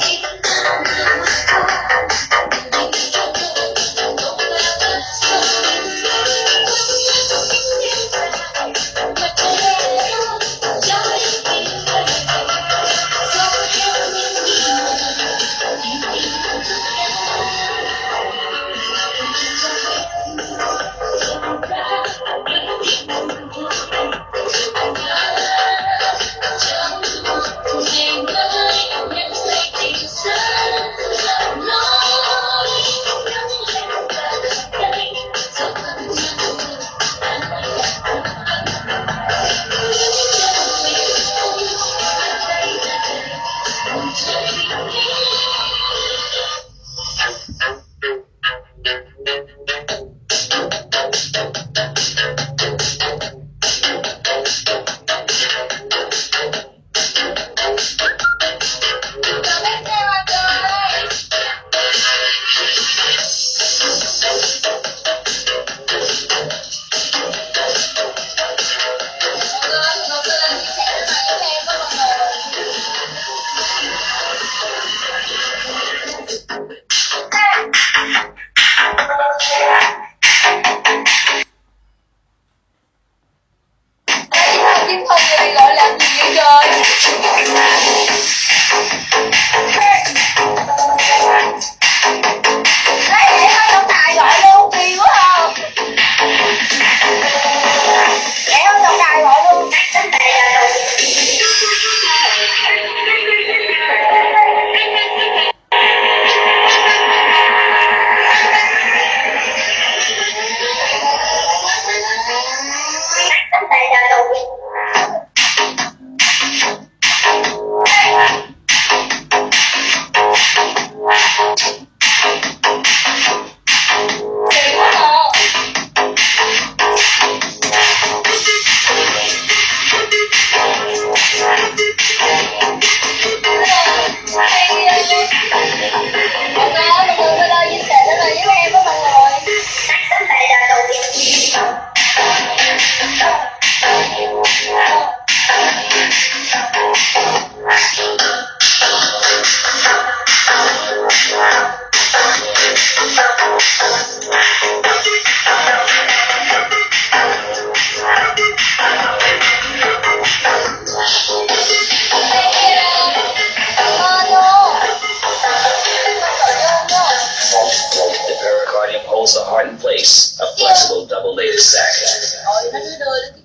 Kim Thank you. holds the heart in place, a flexible double-layered sac.